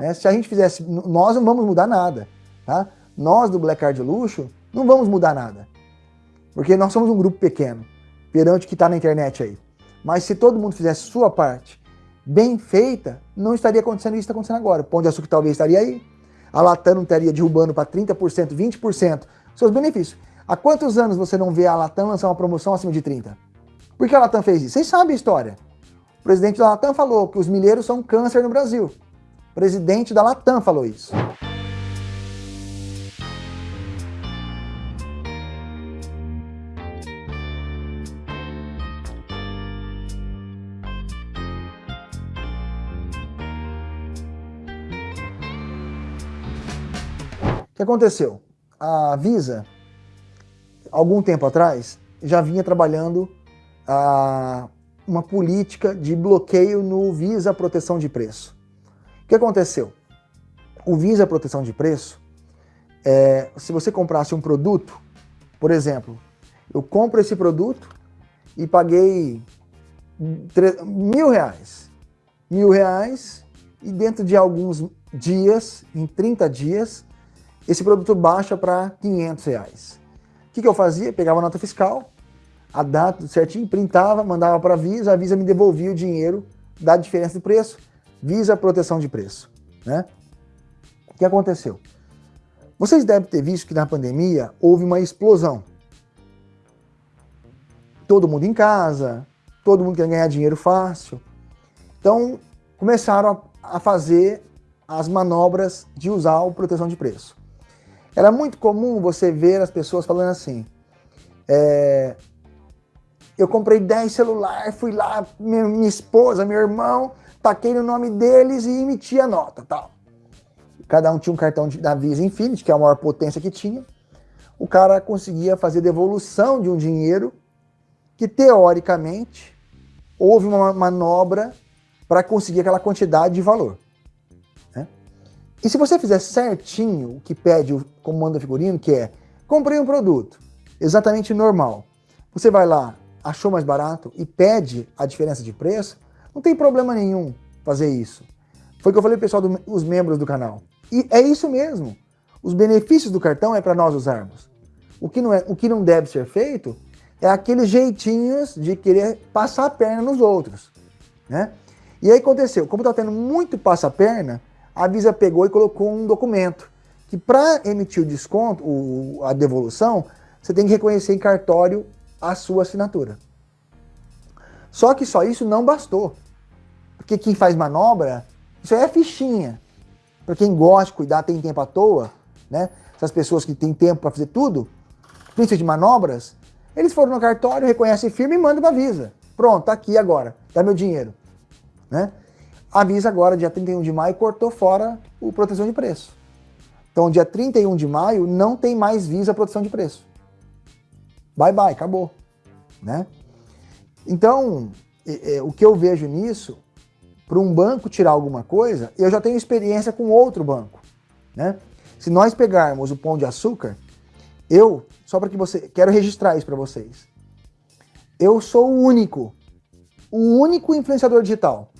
Né? Se a gente fizesse, nós não vamos mudar nada. Tá? Nós do Black Card Luxo não vamos mudar nada. Porque nós somos um grupo pequeno, perante o que está na internet aí. Mas se todo mundo fizesse sua parte bem feita, não estaria acontecendo isso que está acontecendo agora. O Pão de Açúcar talvez estaria aí, a Latam não estaria derrubando para 30%, 20% seus benefícios. Há quantos anos você não vê a Latam lançar uma promoção acima de 30%? Por que a Latam fez isso? Vocês sabem a história. O presidente da Latam falou que os milheiros são câncer no Brasil. O presidente da Latam falou isso. O que aconteceu? A Visa, algum tempo atrás, já vinha trabalhando a, uma política de bloqueio no Visa Proteção de Preço. Que aconteceu? O Visa Proteção de Preço, é, se você comprasse um produto, por exemplo, eu compro esse produto e paguei mil reais. Mil reais e dentro de alguns dias, em 30 dias, esse produto baixa para 500 reais. O que, que eu fazia? Pegava a nota fiscal, a data certinho, printava, mandava para a Visa, a Visa me devolvia o dinheiro da diferença de preço, Visa proteção de preço. Né? O que aconteceu? Vocês devem ter visto que na pandemia houve uma explosão. Todo mundo em casa, todo mundo quer ganhar dinheiro fácil. Então, começaram a, a fazer as manobras de usar o proteção de preço. Era muito comum você ver as pessoas falando assim, é, eu comprei 10 celulares, fui lá, minha, minha, esposa, meu irmão, taquei no nome deles e emiti a nota, tal. Cada um tinha um cartão de, da Visa Infinity, que é a maior potência que tinha. O cara conseguia fazer devolução de um dinheiro que, teoricamente, houve uma manobra para conseguir aquela quantidade de valor. Né? E se você fizer certinho o que pede o comando figurino, que é, comprei um produto, exatamente normal, você vai lá, achou mais barato e pede a diferença de preço, não tem problema nenhum fazer isso. Foi o que eu falei pro pessoal, dos membros do canal. E é isso mesmo. Os benefícios do cartão é para nós usarmos. O que, não é, o que não deve ser feito é aqueles jeitinhos de querer passar a perna nos outros. Né? E aí aconteceu, como está tendo muito passa-perna, a Visa pegou e colocou um documento que para emitir o desconto, o, a devolução, você tem que reconhecer em cartório a sua assinatura. Só que só isso não bastou. Porque quem faz manobra, isso aí é fichinha. Para quem gosta de cuidar, tem tempo à toa, né? Essas pessoas que têm tempo para fazer tudo, principalmente de manobras, eles foram no cartório, reconhecem firme e mandam para a Visa. Pronto, tá aqui agora, dá meu dinheiro. Né? A Visa agora, dia 31 de maio, cortou fora o proteção de preço. Então, dia 31 de maio, não tem mais Visa proteção de preço bye bye, acabou. Né? Então, o que eu vejo nisso, para um banco tirar alguma coisa, eu já tenho experiência com outro banco. Né? Se nós pegarmos o Pão de Açúcar, eu, só para que você, quero registrar isso para vocês. Eu sou o único, o único influenciador digital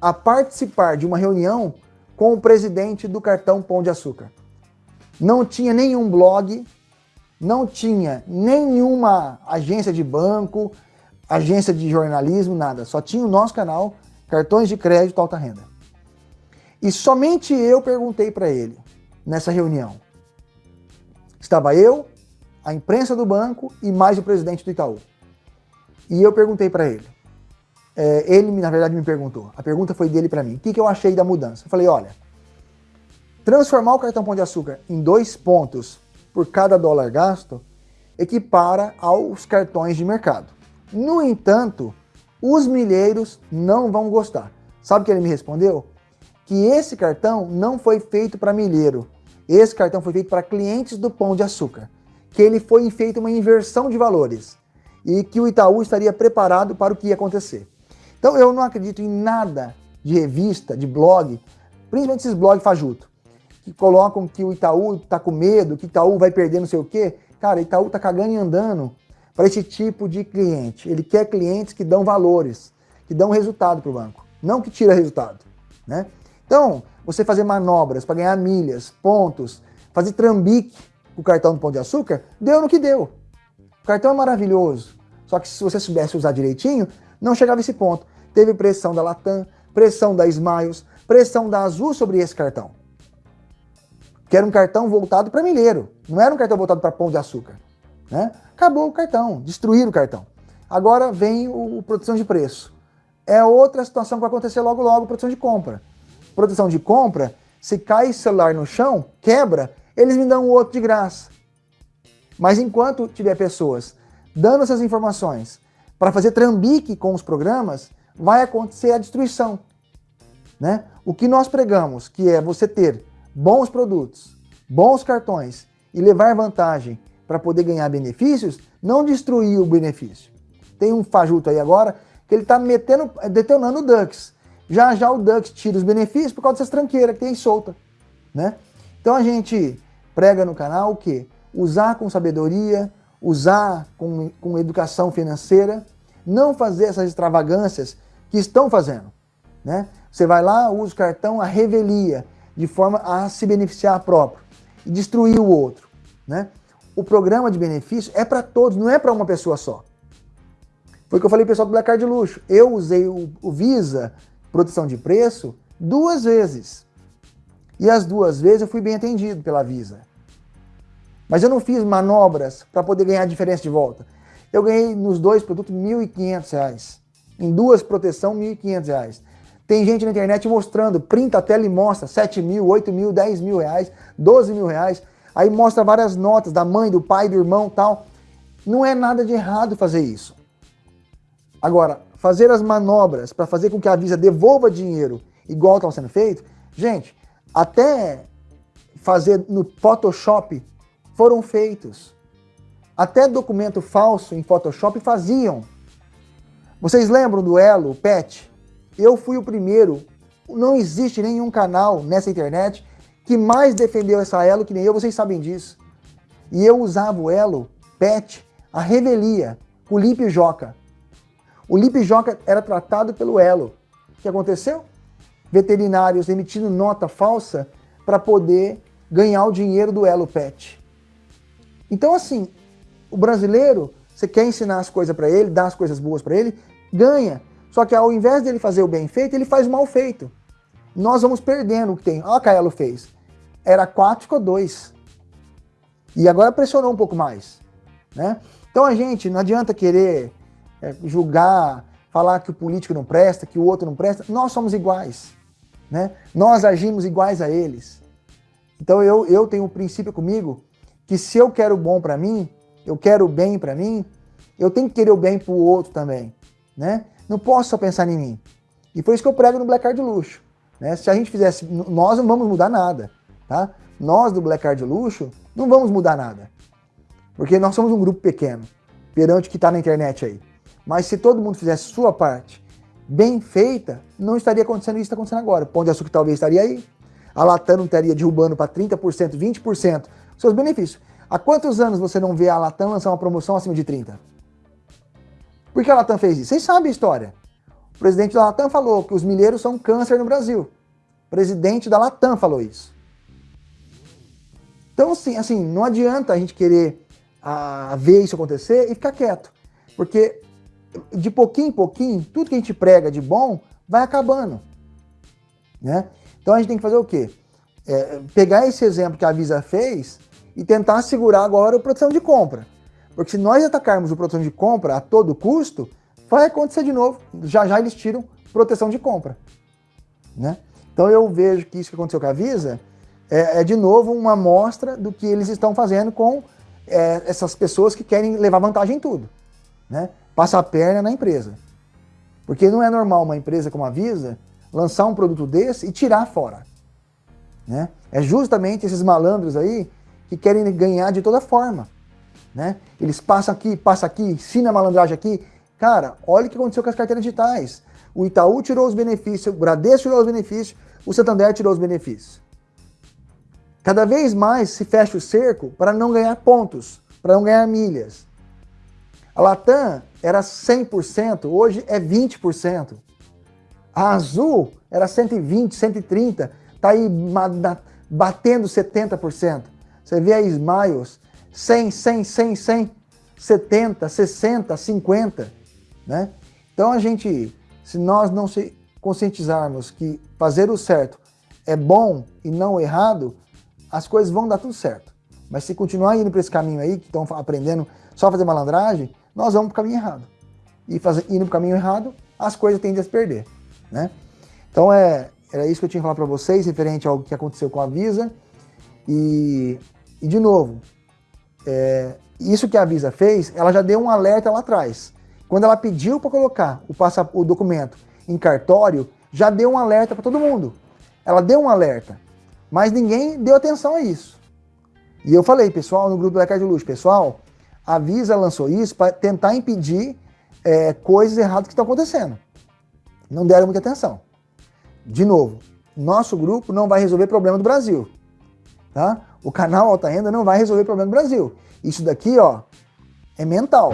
a participar de uma reunião com o presidente do cartão Pão de Açúcar. Não tinha nenhum blog, não tinha nenhuma agência de banco, agência de jornalismo, nada. Só tinha o nosso canal, cartões de crédito alta renda. E somente eu perguntei para ele, nessa reunião. Estava eu, a imprensa do banco e mais o presidente do Itaú. E eu perguntei para ele. É, ele, na verdade, me perguntou. A pergunta foi dele para mim. O que, que eu achei da mudança? Eu falei, olha, transformar o cartão Pão de Açúcar em dois pontos por cada dólar gasto equipara aos cartões de mercado. No entanto, os milheiros não vão gostar. Sabe o que ele me respondeu? Que esse cartão não foi feito para milheiro. Esse cartão foi feito para clientes do Pão de Açúcar. Que ele foi feito uma inversão de valores. E que o Itaú estaria preparado para o que ia acontecer. Então eu não acredito em nada de revista, de blog, principalmente esses blogs fajuto que colocam que o Itaú está com medo, que Itaú vai perder não sei o quê. Cara, Itaú está cagando e andando para esse tipo de cliente. Ele quer clientes que dão valores, que dão resultado para o banco, não que tira resultado. Né? Então, você fazer manobras para ganhar milhas, pontos, fazer trambique com o cartão do Pão de Açúcar, deu no que deu. O cartão é maravilhoso, só que se você soubesse usar direitinho, não chegava a esse ponto. Teve pressão da Latam, pressão da Smiles, pressão da Azul sobre esse cartão. Que era um cartão voltado para milheiro, não era um cartão voltado para Pão de Açúcar. Né? Acabou o cartão, destruíram o cartão. Agora vem o, o proteção de preço. É outra situação que vai acontecer logo logo, proteção de compra. Proteção de compra, se cai celular no chão, quebra, eles me dão o outro de graça. Mas enquanto tiver pessoas dando essas informações para fazer trambique com os programas, vai acontecer a destruição. Né? O que nós pregamos, que é você ter bons produtos, bons cartões e levar vantagem para poder ganhar benefícios, não destruir o benefício. Tem um fajuto aí agora que ele está metendo, detonando o Dux. Já já o Dux tira os benefícios por causa dessas tranqueiras que tem solta. Né? Então a gente prega no canal o quê? Usar com sabedoria, usar com, com educação financeira, não fazer essas extravagâncias que estão fazendo. Né? Você vai lá, usa o cartão a revelia, de forma a se beneficiar próprio e destruir o outro. Né? O programa de benefício é para todos, não é para uma pessoa só. Foi o que eu falei pessoal do Black Card Luxo. Eu usei o, o Visa, proteção de preço, duas vezes. E as duas vezes eu fui bem atendido pela Visa. Mas eu não fiz manobras para poder ganhar a diferença de volta. Eu ganhei nos dois produtos R$ 1.500. Em duas proteção, R$ 1.500. Tem gente na internet mostrando, printa a tela e mostra 7 mil, 8 mil, 10 mil reais, 12 mil reais. Aí mostra várias notas da mãe, do pai, do irmão tal. Não é nada de errado fazer isso. Agora, fazer as manobras para fazer com que a Visa devolva dinheiro igual estava sendo feito, gente, até fazer no Photoshop foram feitos. Até documento falso em Photoshop faziam. Vocês lembram do Elo, Pet? Eu fui o primeiro. Não existe nenhum canal nessa internet que mais defendeu essa Elo que nem eu, vocês sabem disso. E eu usava o Elo, Pet, a revelia, com o Lip Joca. O Lip Joca era tratado pelo Elo. O que aconteceu? Veterinários emitindo nota falsa para poder ganhar o dinheiro do Elo Pet. Então, assim, o brasileiro, você quer ensinar as coisas para ele, dar as coisas boas para ele, ganha. Só que ao invés dele fazer o bem feito, ele faz o mal feito. Nós vamos perdendo o que tem. Olha o que a fez. Era 4, ficou 2. E agora pressionou um pouco mais. Né? Então a gente não adianta querer é, julgar, falar que o político não presta, que o outro não presta. Nós somos iguais. Né? Nós agimos iguais a eles. Então eu, eu tenho um princípio comigo que se eu quero o bom para mim, eu quero o bem para mim, eu tenho que querer o bem para o outro também, né? Não posso só pensar em mim. E foi isso que eu prego no Black Card Luxo. Né? Se a gente fizesse, nós não vamos mudar nada, tá? Nós do Black Card Luxo não vamos mudar nada. Porque nós somos um grupo pequeno, perante o que está na internet aí. Mas se todo mundo fizesse sua parte bem feita, não estaria acontecendo isso que está acontecendo agora. O Pão de Açúcar talvez estaria aí. A Latam não estaria derrubando para 30%, 20% seus benefícios. Há quantos anos você não vê a Latam lançar uma promoção acima de 30? Por que a Latam fez isso? Vocês sabem a história. O presidente da Latam falou que os milheiros são câncer no Brasil. O presidente da Latam falou isso. Então, assim, assim não adianta a gente querer a, ver isso acontecer e ficar quieto. Porque de pouquinho em pouquinho, tudo que a gente prega de bom vai acabando. Né? Então a gente tem que fazer o quê? É, pegar esse exemplo que a Visa fez e tentar segurar agora a proteção de compra. Porque se nós atacarmos o proteção de compra a todo custo, vai acontecer de novo. Já já eles tiram proteção de compra. Né? Então eu vejo que isso que aconteceu com a Visa é, é de novo uma amostra do que eles estão fazendo com é, essas pessoas que querem levar vantagem em tudo. Né? Passa a perna na empresa. Porque não é normal uma empresa como a Visa lançar um produto desse e tirar fora. Né? É justamente esses malandros aí que querem ganhar de toda forma. Né? Eles passam aqui, passam aqui, ensinam a malandragem aqui. Cara, olha o que aconteceu com as carteiras digitais. O Itaú tirou os benefícios, o Bradesco tirou os benefícios, o Santander tirou os benefícios. Cada vez mais se fecha o cerco para não ganhar pontos, para não ganhar milhas. A Latam era 100%, hoje é 20%. A Azul era 120, 130, tá aí batendo 70%. Você vê a Smiles, 100, 100, 100, 100, 70, 60, 50, né? Então a gente, se nós não se conscientizarmos que fazer o certo é bom e não errado, as coisas vão dar tudo certo. Mas se continuar indo para esse caminho aí, que estão aprendendo só a fazer malandragem, nós vamos para o caminho errado. E fazer, indo para o caminho errado, as coisas tendem a se perder. Né? Então é, era isso que eu tinha que falar para vocês, referente ao que aconteceu com a Visa. E, e de novo, é, isso que a Visa fez, ela já deu um alerta lá atrás. Quando ela pediu para colocar o, o documento em cartório, já deu um alerta para todo mundo. Ela deu um alerta, mas ninguém deu atenção a isso. E eu falei, pessoal, no grupo do Ecard Luxo, pessoal, a Visa lançou isso para tentar impedir é, coisas erradas que estão acontecendo. Não deram muita atenção. De novo, nosso grupo não vai resolver problema do Brasil. Tá? O canal Alta Renda não vai resolver problema do Brasil. Isso daqui, ó, é mental.